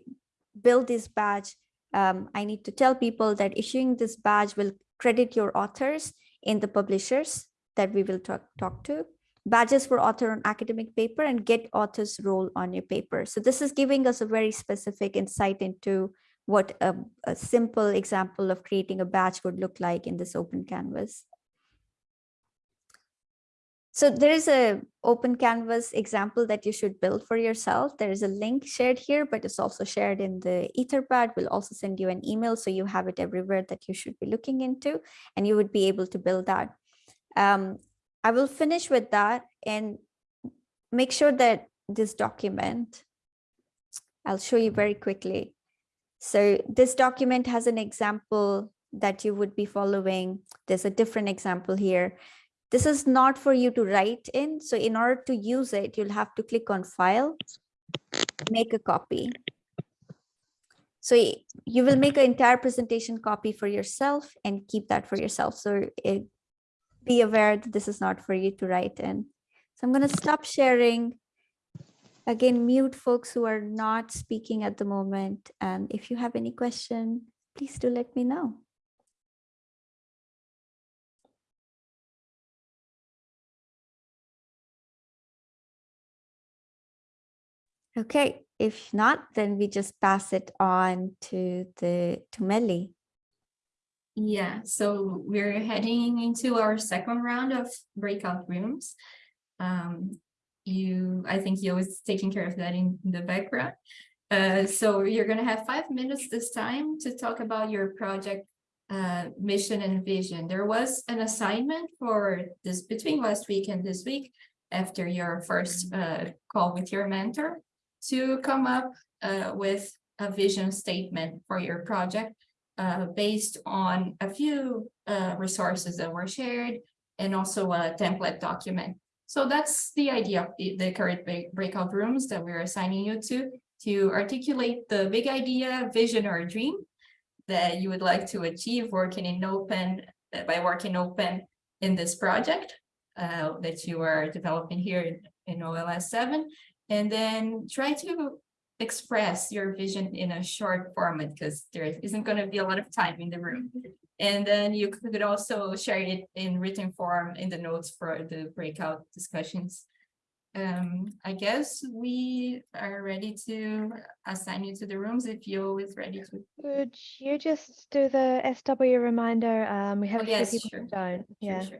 build this badge, um, I need to tell people that issuing this badge will credit your authors in the publishers that we will talk, talk to, badges for author on academic paper and get author's role on your paper. So this is giving us a very specific insight into what a, a simple example of creating a badge would look like in this open canvas. So there is a open canvas example that you should build for yourself. There is a link shared here, but it's also shared in the Etherpad. We'll also send you an email so you have it everywhere that you should be looking into, and you would be able to build that. Um, I will finish with that and make sure that this document, I'll show you very quickly. So this document has an example that you would be following. There's a different example here. This is not for you to write in. So in order to use it, you'll have to click on file, make a copy. So you will make an entire presentation copy for yourself and keep that for yourself. So it be aware that this is not for you to write in. So I'm going to stop sharing. Again, mute folks who are not speaking at the moment. And if you have any question, please do let me know. Okay, if not, then we just pass it on to the to Melly. Yeah, so we're heading into our second round of breakout rooms. Um, you, I think you always taking care of that in, the background. Uh, so you're going to have five minutes this time to talk about your project uh, mission and vision. There was an assignment for this between last week and this week after your first uh, call with your mentor to come up uh, with a vision statement for your project uh, based on a few uh, resources that were shared and also a template document. So that's the idea of the, the current breakout rooms that we're assigning you to, to articulate the big idea, vision, or dream that you would like to achieve working in open, uh, by working open in this project uh, that you are developing here in, in OLS seven. And then try to express your vision in a short format because there isn't going to be a lot of time in the room. And then you could also share it in written form in the notes for the breakout discussions. Um, I guess we are ready to assign you to the rooms if you is ready to. Would you just do the SW reminder? Um, we have Oh, a few yes, people sure. who don't. Sure, Yeah. sure.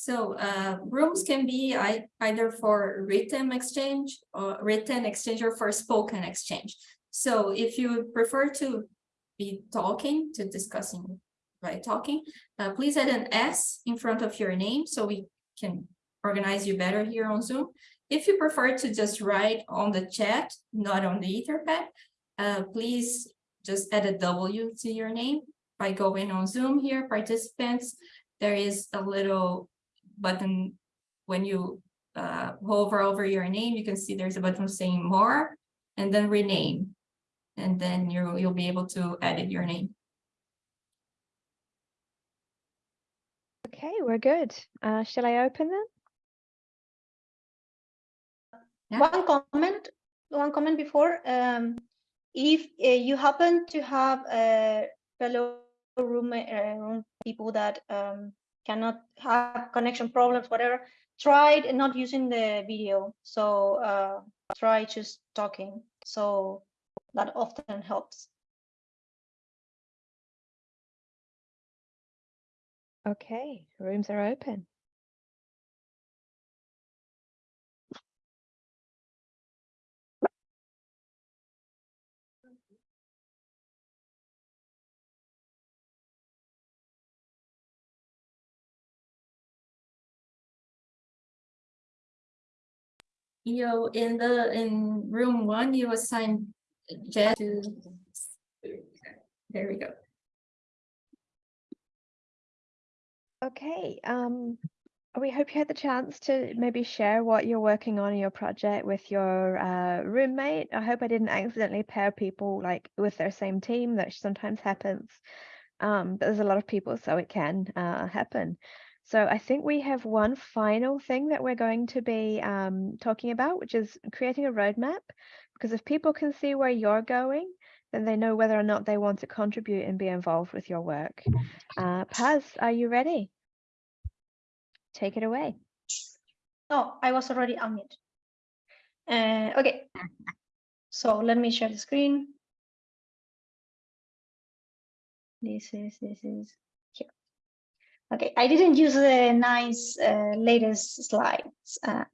So uh, rooms can be ei- either for written exchange or written exchange or for spoken exchange. So if you prefer to be talking, to discussing by talking, uh, please add an S in front of your name so we can organize you better here on Zoom. If you prefer to just write on the chat, not on the Etherpad, uh, please just add a W to your name by going on Zoom here, participants. There is a little button when you uh, hover over your name, you can see there's a button saying more and then rename. And then you, you'll be able to edit your name. Okay, we're good. Uh, shall I open them? One comment, one comment before, um, if uh, you happen to have a fellow roommate, uh, room people that um, cannot have connection problems, whatever, try not using the video. So uh, try just talking. So that often helps. Okay, rooms are open. You in the in room one, you assign Jet to. There we go. Okay, um, we hope you had the chance to maybe share what you're working on in your project with your uh, roommate. I hope I didn't accidentally pair people like with their same team. That sometimes happens. Um, but there's a lot of people, so it can uh, happen. So I think we have one final thing that we're going to be um, talking about, which is creating a roadmap. Because if people can see where you're going, then they know whether or not they want to contribute and be involved with your work. Uh, Paz, are you ready? Take it away. Oh, I was already unmuted. Uh, okay. So let me share the screen. This is, this is. Okay, I didn't use the nice uh, latest slides, uh,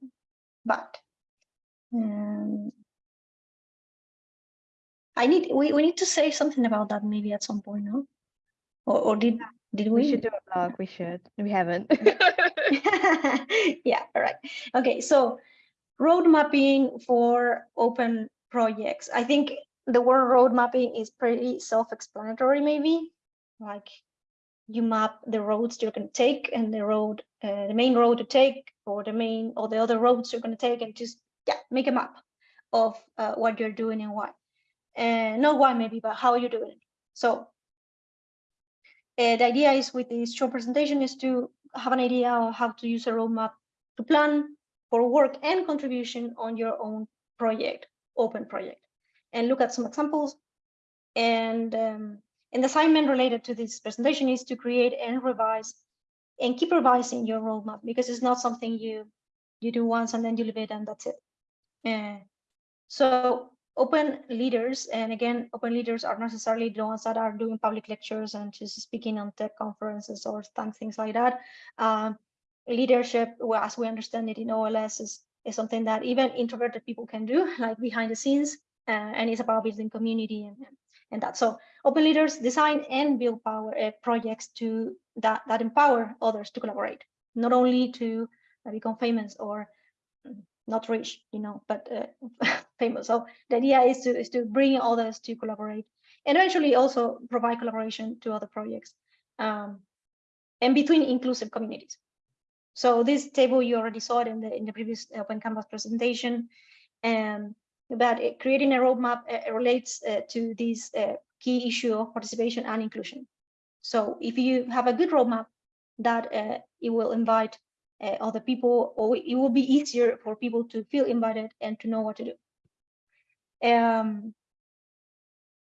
but um, I need, we, we need to say something about that maybe at some point, no? Or, or did, did we? We should do a blog. We should. We haven't. yeah, all right. Okay, so road mapping for open projects. I think the word road mapping is pretty self-explanatory, maybe. Like you map the roads you're going to take and the road, uh, the main road to take, or the main or the other roads you're going to take, and just yeah, make a map of uh, what you're doing and why. And not why maybe, but how you're doing it. So uh, the idea is with this short presentation is to have an idea of how to use a roadmap to plan for work and contribution on your own project, open project, and look at some examples. And um, an assignment related to this presentation is to create and revise and keep revising your roadmap because it's not something you you do once and then you leave it and that's it. Uh, so open leaders, and again, open leaders are necessarily the ones that are doing public lectures and just speaking on tech conferences or things like that. Um, leadership, well, as we understand it in OLS, is, is something that even introverted people can do, like behind the scenes, uh, and it's about building community and, and that. So open leaders design and build power uh, projects to that, that empower others to collaborate, not only to uh, become famous or not rich, you know, but uh, famous. So the idea is to is to bring others to collaborate, and eventually also provide collaboration to other projects, um, and between inclusive communities. So this table, you already saw it in the in the previous Open Canvas presentation. And but it- creating a roadmap uh, relates uh, to this uh, key issue of participation and inclusion. So if you have a good roadmap, that uh, it will invite uh, other people, or it will be easier for people to feel invited and to know what to do. Um,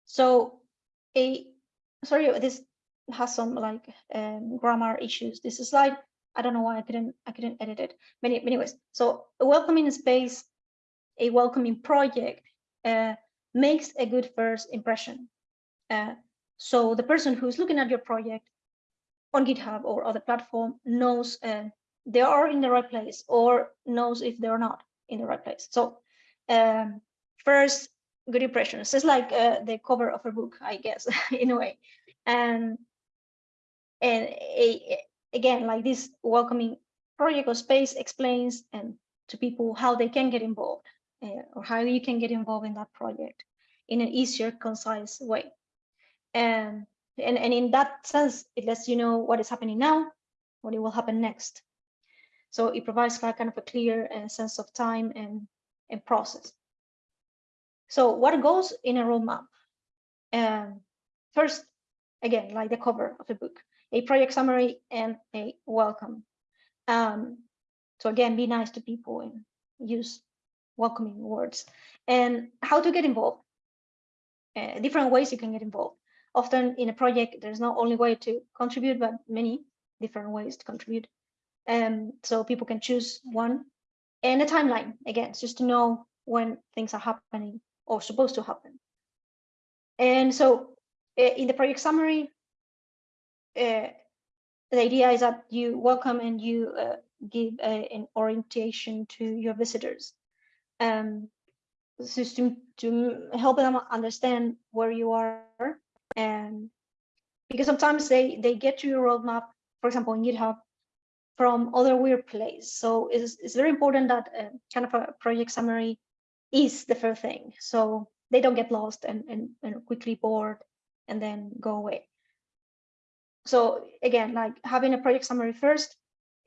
so a sorry, this has some like um, grammar issues. This slide, I don't know why I couldn't I couldn't edit it. Many anyways, so a welcoming space, a welcoming project uh, makes a good first impression. Uh, so the person who's looking at your project on GitHub or other platform knows uh, they are in the right place or knows if they're not in the right place. So um, first, good impressions. It's like uh, the cover of a book, I guess, in a way. And and a, again, like this welcoming project or space explains and to people how they can get involved uh, or how you can get involved in that project in an easier, concise way. And, and, and in that sense, it lets you know what is happening now, what it will happen next. So it provides kind of a clear uh, sense of time and, and process. So what goes in a roadmap? Um, first, again, like the cover of the book, a project summary and a welcome. Um, so again, be nice to people and use welcoming words. And how to get involved. Uh, different ways you can get involved. Often in a project, there's not only way to contribute, but many different ways to contribute. Um, so people can choose one and a timeline, again, just to know when things are happening or supposed to happen. And so uh, in the project summary, uh, the idea is that you welcome and you uh, give uh, an orientation to your visitors. Um, system to help them understand where you are. And because sometimes they they get to your roadmap for example in github from other weird place. So it's, it's very important that uh, kind of a project summary is the first thing. So they don't get lost and, and, and quickly bored and then go away. So again like having a project summary first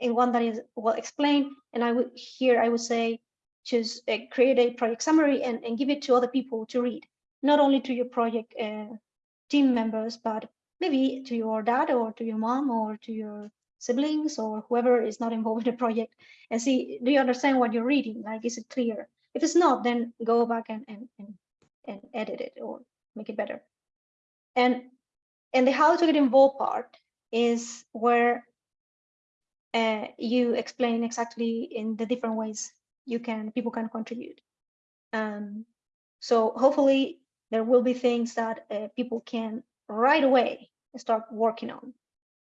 and one that is well explained and i would here i would say just uh, create a project summary and, and give it to other people to read, not only to your project uh, team members, but maybe to your dad or to your mom or to your siblings or whoever is not involved in the project and see, do you understand what you're reading? Like, is it clear? If it's not, then go back and, and, and, and edit it or make it better. And, and the how to get involved part is where uh, you explain exactly in the different ways you can people can contribute. Um, so hopefully there will be things that uh, people can right away start working on.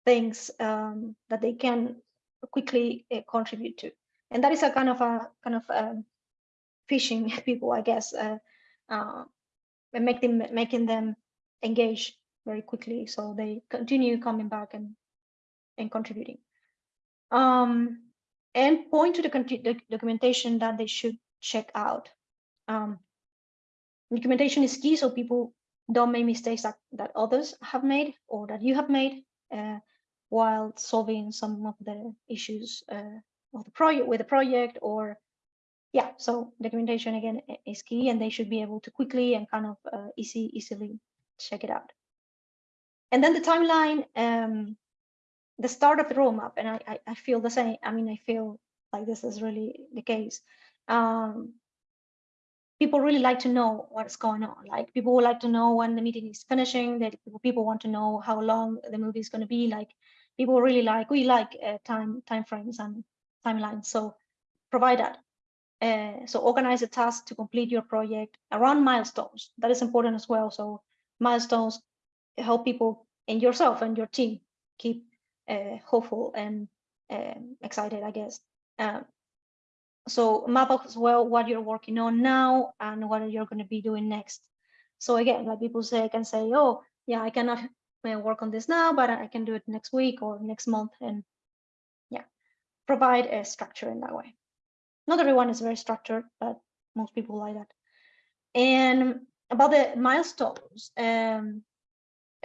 Things um, that they can quickly uh, contribute to. And that is a kind of a kind of um, fishing people i guess uh, uh, make them making them engage very quickly. So they continue coming back and and contributing. Um and point to the, the documentation that they should check out. Um, documentation is key so people don't make mistakes that, that others have made or that you have made uh, while solving some of the issues uh, of the project with the project or yeah so documentation again is key and they should be able to quickly and kind of uh, easy easily check it out and then the timeline um, the start of the roadmap, and I, I, I feel the same. I mean, I feel like this is really the case. Um, people really like to know what's going on. Like people would like to know when the meeting is finishing. That people want to know how long the movie is going to be. Like people really like we like uh, time time frames and timelines. So provide that. Uh, so organize a task to complete your project around milestones. That is important as well. So milestones help people and yourself and your team keep hopeful and um, excited, I guess. Um, so map as well what you're working on now and what you're going to be doing next. So again, like people say, can say, oh, yeah, I cannot uh, work on this now, but I can do it next week or next month. And yeah, provide a structure in that way. Not everyone is very structured, but most people like that. And about the milestones, um,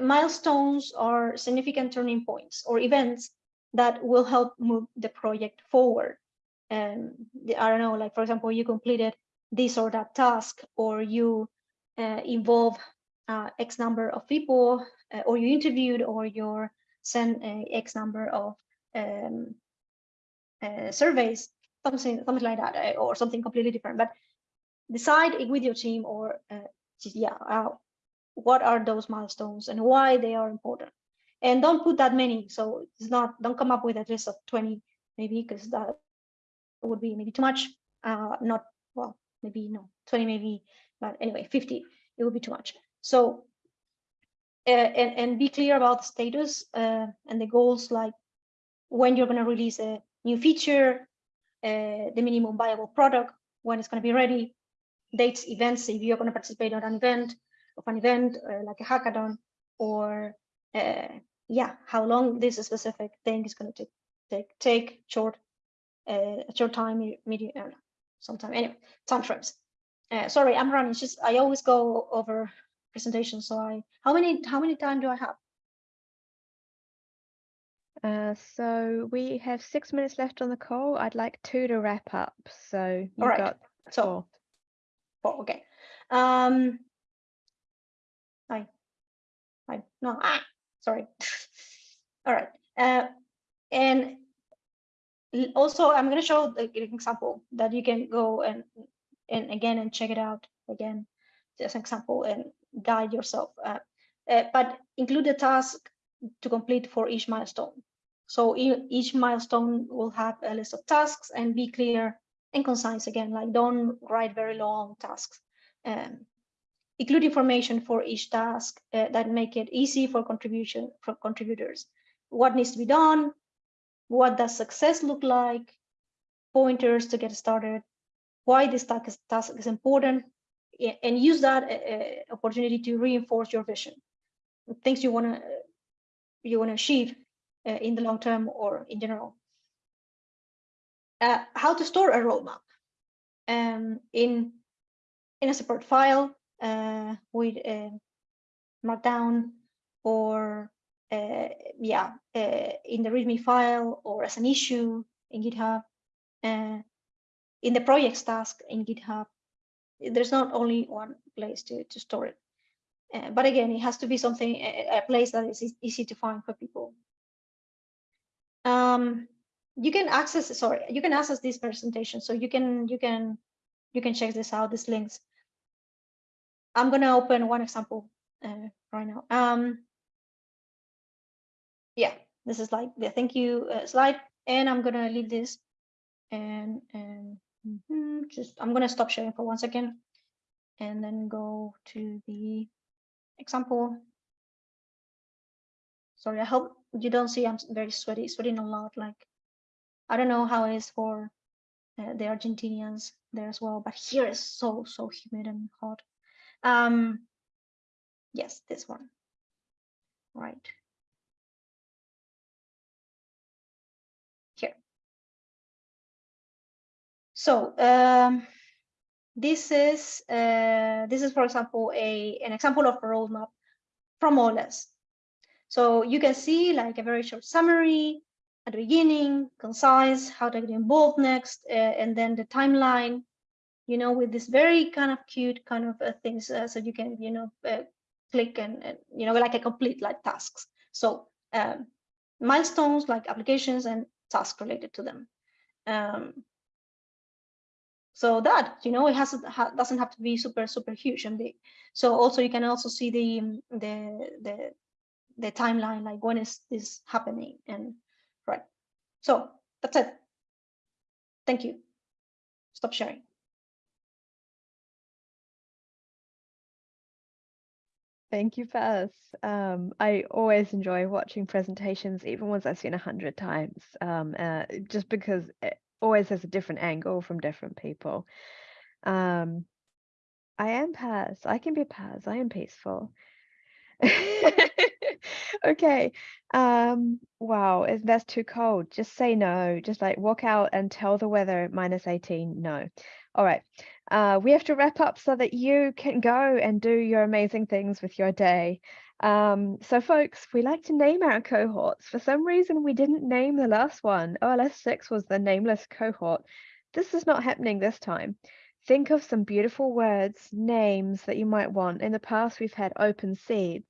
milestones are significant turning points or events that will help move the project forward. And I don't know, like for example, you completed this or that task, or you uh, involve uh, X number of people, uh, or you interviewed, or you're sent X number of um, uh, surveys, something, something like that, uh, or something completely different. But decide with your team, or uh, yeah, what are those milestones and why they are important. And don't put that many. So it's not, don't come up with a list of 20, maybe, because that would be maybe too much. Uh, not, well, maybe no, 20 maybe, but anyway, 50, it would be too much. So, uh, and, and be clear about the status uh, and the goals, like when you're going to release a new feature, uh, the minimum viable product, when it's going to be ready, dates, events, if you're going to participate on an event, of an event uh, like a hackathon, or uh, yeah, how long this specific thing is going to take, take, take short, uh, short time, medium, uh, sometime, anyway, time frames. Uh, sorry, I'm running, it's just, I always go over presentation. So I, how many, how many time do I have? Uh, so we have six minutes left on the call. I'd like two to wrap up. So you All right. got So, four. four, okay. Um, I, I, no, ah, sorry. All right. Uh, and also, I'm going to show the- an example that you can go and and again and check it out again, just an example and guide yourself. Uh, uh, but include the task to complete for each milestone. So each milestone will have a list of tasks and be clear and concise again. Like don't write very long tasks. Um, include information for each task uh, that make it easy for contribution for contributors. What needs to be done? What does success look like? Pointers to get started. Why this task is, task is important, and use that uh, opportunity to reinforce your vision. Things you want to you want to achieve uh, in the long term or in general. Uh, how to store a roadmap um, in in a separate file uh, with uh, Markdown or uh, yeah, uh, in the README file or as an issue in GitHub, in the projects task in GitHub. There's not only one place to, to store it. Uh, but again, it has to be something, a, a place that is easy to find for people. Um, you can access, sorry, you can access this presentation. So you can, you can, you can check this out, these links. I'm gonna open one example uh, right now. Um, yeah, this is like the thank you uh, slide, and I'm gonna leave this and and mhm, just I'm gonna stop sharing for one second, and then go to the example. Sorry, I hope you don't see I'm very sweaty, sweating a lot. Like I don't know how it is for uh, the Argentinians there as well, but here is so so humid and hot. Um, yes, this one. Right. Here. So um, this is uh, this is, for example, a an example of a roadmap from OLS. So you can see like a very short summary at the beginning, concise, how to get involved next, uh, and then the timeline, you know, with this very kind of cute kind of uh, things, uh, so you can, you know, uh, click and, and, you know, like a complete like tasks. So um, milestones like applications and tasks related to them. Um, so that you know it has ha, doesn't have to be super super huge and big. So also you can also see the um, the the the timeline like when is this happening and right. So that's it. Thank you. Stop sharing. Thank you, Paz. Um, I always enjoy watching presentations, even ones I've seen a hundred times, um, uh, just because it always has a different angle from different people. Um, I am Paz. I can be Paz. I am peaceful. okay. Um, wow, if that's too cold, just say no. Just like walk out and tell the weather minus 18 no. All right. Uh, we have to wrap up so that you can go and do your amazing things with your day. Um, so folks, we like to name our cohorts. For some reason, we didn't name the last one. OLS 6 was the nameless cohort. This is not happening this time. Think of some beautiful words, names that you might want. In the past, we've had open seeds.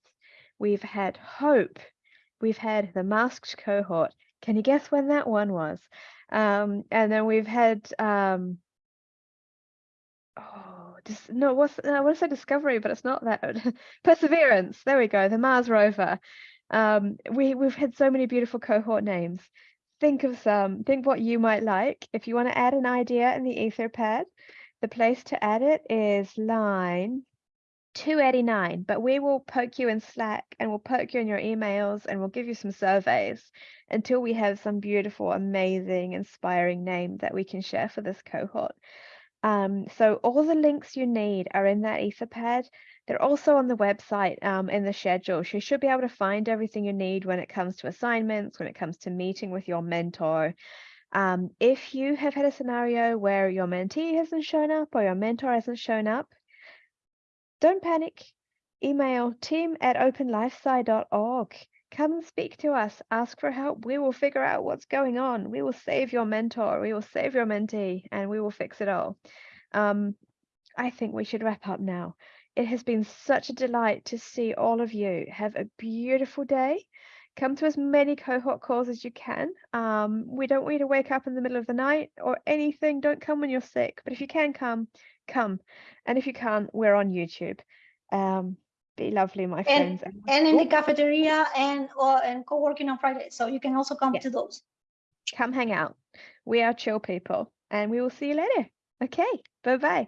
We've had hope. We've had the masked cohort. Can you guess when that one was? Um, and then we've had um, oh, just no, what's I want to say discovery, but it's not that. Perseverance. There we go. The Mars rover. Um, we we've had so many beautiful cohort names. Think of some. Think what you might like. If you want to add an idea in the Etherpad, the place to add it is line 289. But we will poke you in Slack and we'll poke you in your emails and we'll give you some surveys until we have some beautiful, amazing, inspiring name that we can share for this cohort. Um, so all the links you need are in that Etherpad. They're also on the website um, in the schedule. So you should be able to find everything you need when it comes to assignments, when it comes to meeting with your mentor. Um, if you have had a scenario where your mentee hasn't shown up or your mentor hasn't shown up, don't panic. Email team at openlifesci.org. Come and speak to us. Ask for help. We will figure out what's going on. We will save your mentor. We will save your mentee and we will fix it all. Um, I think we should wrap up now. It has been such a delight to see all of you. Have a beautiful day. Come to as many cohort calls as you can. Um, we don't want you to wake up in the middle of the night or anything. Don't come when you're sick. But if you can come, come. And if you can't, we're on YouTube. Um, be lovely, my friends. and- and in the cafeteria and, or, and co-working on Friday. So you can also come to those. come hang out. We are chill people and we will see you later. Okay, bye bye.